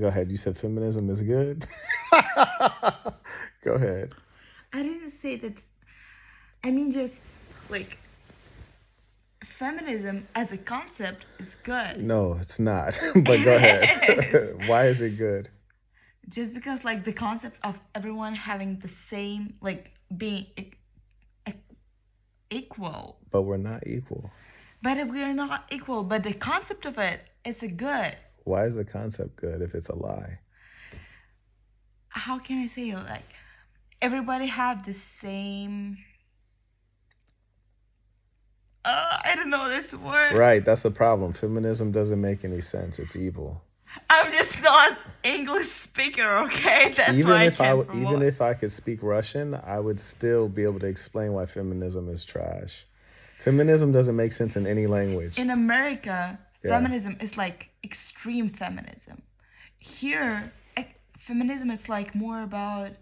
Go ahead. You said feminism is good. Go ahead. I didn't say that. I mean, just like feminism as a concept is good. No, it's not. but go ahead. Why is it good? Just because, like, the concept of everyone having the same, like, being e- e- equal. But we're not equal. But if we're not equal. But the concept of it, it's a good. Why is the concept good if it's a lie? How can I say it? Like, everybody have the same. Uh, I don't know this word. Right, that's the problem. Feminism doesn't make any sense. It's evil. I'm just not English speaker, okay? That's even why if I I can't w- even if I could speak Russian, I would still be able to explain why feminism is trash. Feminism doesn't make sense in any language. in America, Yeah. feminism is like extreme feminism. Here, feminism is like more about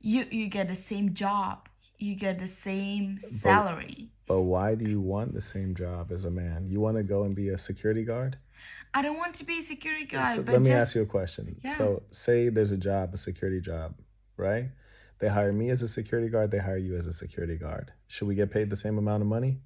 you you get the same job, you get the same salary. But why do you want the same job as a man? You want to go and be a security guard? I don't want to be a security guard, So but let me just ask you a question. Yeah. So, say there's a job, a security job, right? They hire me as a security guard, they hire you as a security guard. Should we get paid the same amount of money?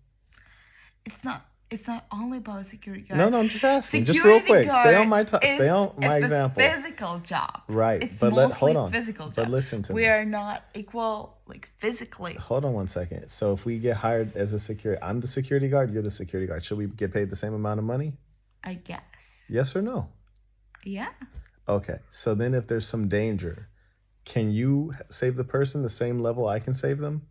it's not it's not only about security guard. No, no, I'm just asking. Just real Security quick. Stay on my t- stay on my a example. Physical job. Right. It's but let hold on. physical job. But listen to we me. We are not equal like physically. Hold on one second. So if we get hired as a security, I'm the security guard, you're the security guard. Should we get paid the same amount of money? I guess. Yes or no? Yeah. Okay. So then if there's some danger, can you save the person the same level I can save them?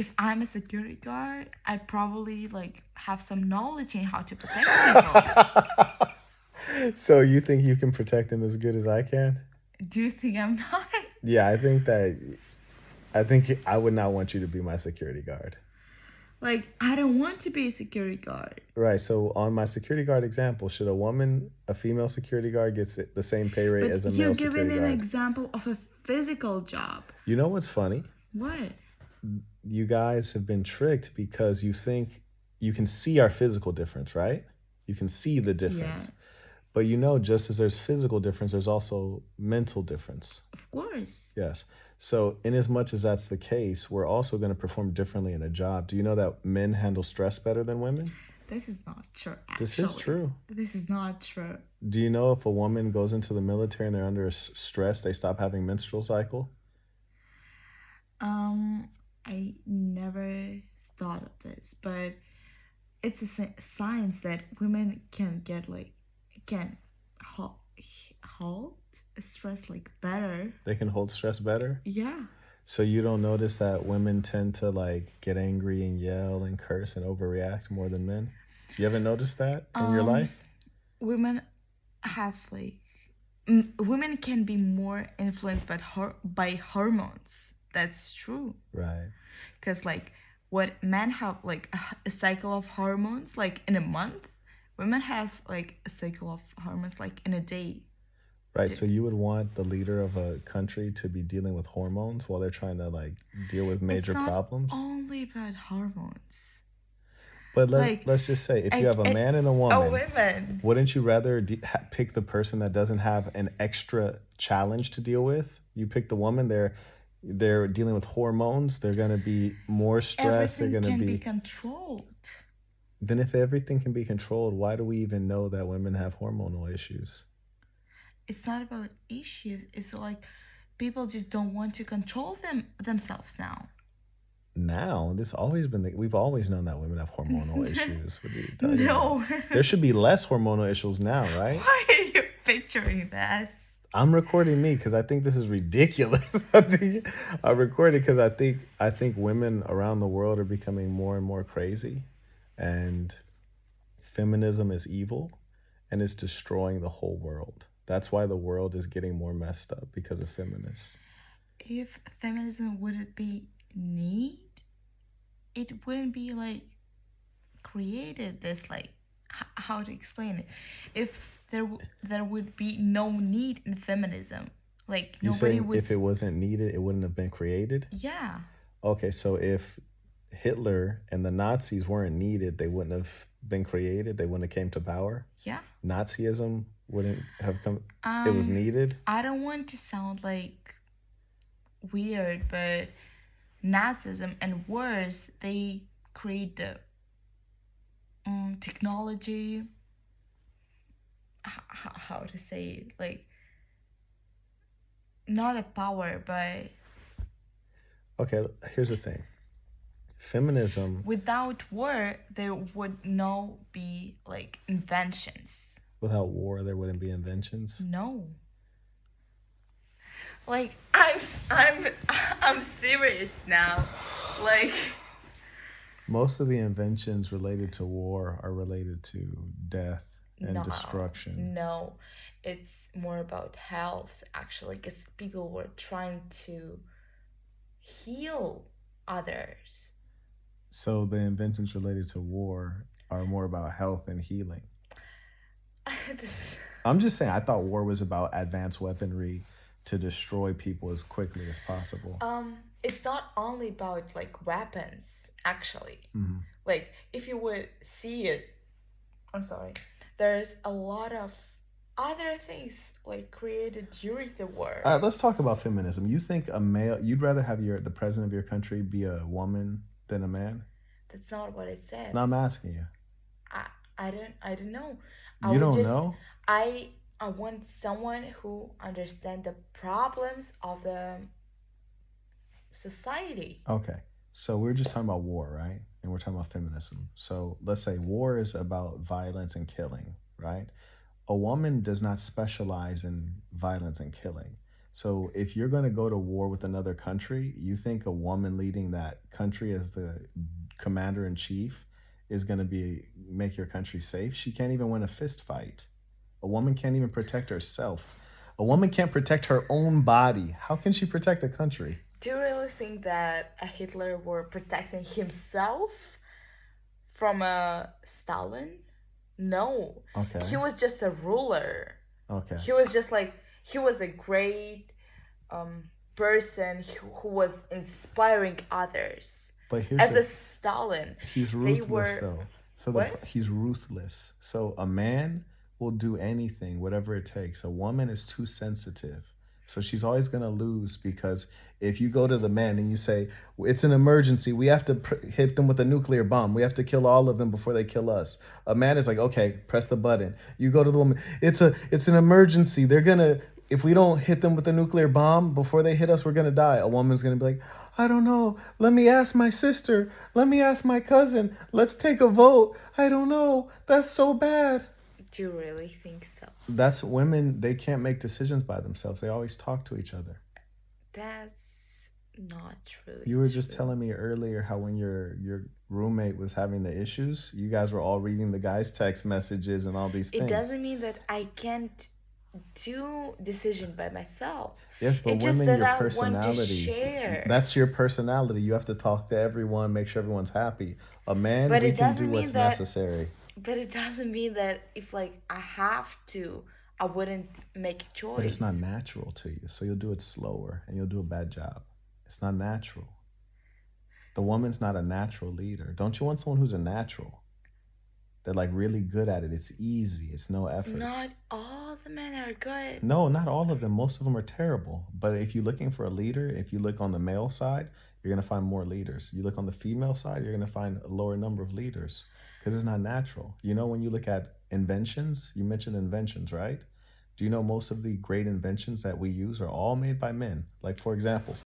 If I'm a security guard, I probably like have some knowledge in how to protect people. so you think you can protect them as good as I can? Do you think I'm not? Yeah, I think that I think I would not want you to be my security guard. Like I don't want to be a security guard. Right. So on my security guard example, should a woman, a female security guard, gets the same pay rate But as a male security guard? you're giving an example of a physical job. you know what's funny? What? You guys have been tricked because you think you can see our physical difference, right? You can see the difference. Yes. But you know, just as there's physical difference, there's also mental difference. Of course. Yes. So, in as much as that's the case, we're also going to perform differently in a job. Do you know that men handle stress better than women? This is not true. Actually. This is true. This is not true. Do you know if a woman goes into the military and they're under stress, they stop having menstrual cycle? Um, I never thought of this, but it's a science that women can get like can halt halt stress like better. They can hold stress better. Yeah. So you don't notice that women tend to like get angry and yell and curse and overreact more than men? You haven't noticed that in your Um, life? Women have like m- women can be more influenced by hor- by hormones. That's true. Right. Because like what men have like a, a cycle of hormones like in a month women has like a cycle of hormones like in a day Right. So you would want the leader of a country to be dealing with hormones while they're trying to like deal with major problems? only about hormones But let, like, let's just say if you have a man and a oh woman, wouldn't you rather de- ha- pick the person that doesn't have an extra challenge to deal with? You pick the woman, they're they're dealing with hormones. They're gonna be more stressed. everything they're gonna can be. be controlled Then if everything can be controlled, why do we even know that women have hormonal issues? it's not about issues it's like people just don't want to control them themselves now Now, this always been the, we've always known that women have hormonal issues. What you talking about? no There should be less hormonal issues now, right? why are you picturing this I'm recording me because I think this is ridiculous. I think I recorded because I think I think women around the world are becoming more and more crazy, and feminism is evil, and it's destroying the whole world. That's why the world is getting more messed up because of feminists. if feminism wouldn't be need it wouldn't be like created this like how to explain it if there there would be no need in feminism like You nobody would if it wasn't needed, it wouldn't have been created? yeah Okay, so if Hitler and the Nazis weren't needed, they wouldn't have been created. They wouldn't have came to power. yeah Nazism wouldn't have come Um, it was needed? I don't want to sound like weird, but Nazism and wars they create the um, technology. H- h- how to say it? Like not a power, but Okay, here's the thing. Feminism without war there would no be like inventions. without war there wouldn't be inventions. No. Like I'm I'm I'm serious now. Like Most of the inventions related to war are related to death and no, destruction. No. It's more about health actually cuz people were trying to heal others. So the inventions related to war are more about health and healing. I'm just saying I thought war was about advanced weaponry to destroy people as quickly as possible. um it's not only about like weapons actually. Mhm. like if you would see it i'm sorry there's a lot of other things like created during the war All right, let's talk about feminism. You think a male you'd rather have your the president of your country be a woman than a man? that's not what i said No, I'm asking you. i i don't i don't know I You don't just- know? i i want someone who understand the problems of the society Okay. So we're just talking about war, right? And we're talking about feminism. So let's say war is about violence and killing, right? A woman does not specialize in violence and killing. So if you're going to go to war with another country, you think a woman leading that country as the commander in chief is going to be make your country safe? She can't even win a fist fight. A woman can't even protect herself. A woman can't protect her own body. How can she protect a country? Do you really think that a hitler were protecting himself from a stalin no Okay. he was just a ruler Okay. he was just like he was a great um person who, who was inspiring others But here's as the, a stalin he's ruthless were- though. So the, he's ruthless. So a man will do anything, whatever it takes. A woman is too sensitive. So she's always going to lose because if you go to the man and you say it's an emergency, we have to hit them with a nuclear bomb. We have to kill all of them before they kill us. A man is like, "Okay, press the button." You go to the woman, "It's a it's an emergency. They're going to if we don't hit them with a nuclear bomb before they hit us, we're gonna die. A woman's gonna be like, I don't know. Let me ask my sister. Let me ask my cousin. Let's take a vote. I don't know. That's so bad. Do you really think so That's women, they can't make decisions by themselves. They always talk to each other. that's not really You were just telling me earlier how when your your roommate was having the issues, you guys were all reading the guy's text messages and all these things. it doesn't mean that i can't do decision by myself yes, but it's women, your i personality. That's your personality. You have to talk to everyone, make sure everyone's happy. A man, But we it can do what's necessary. But it doesn't mean that if like I have to, I wouldn't make a choice. But it's not natural to you. So you'll do it slower and you'll do a bad job. It's not natural. The woman's not a natural leader. Don't you want someone who's a natural? They're like really good at it. It's easy. It's no effort. Not all the men are good. No, not all of them. Most of them are terrible. But if you're looking for a leader, if you look on the male side, you're going to find more leaders. You look on the female side, you're going to find a lower number of leaders because it's not natural. You know, when you look at inventions, you mentioned inventions, right? Do you know most of the great inventions that we use are all made by men? Like, for example,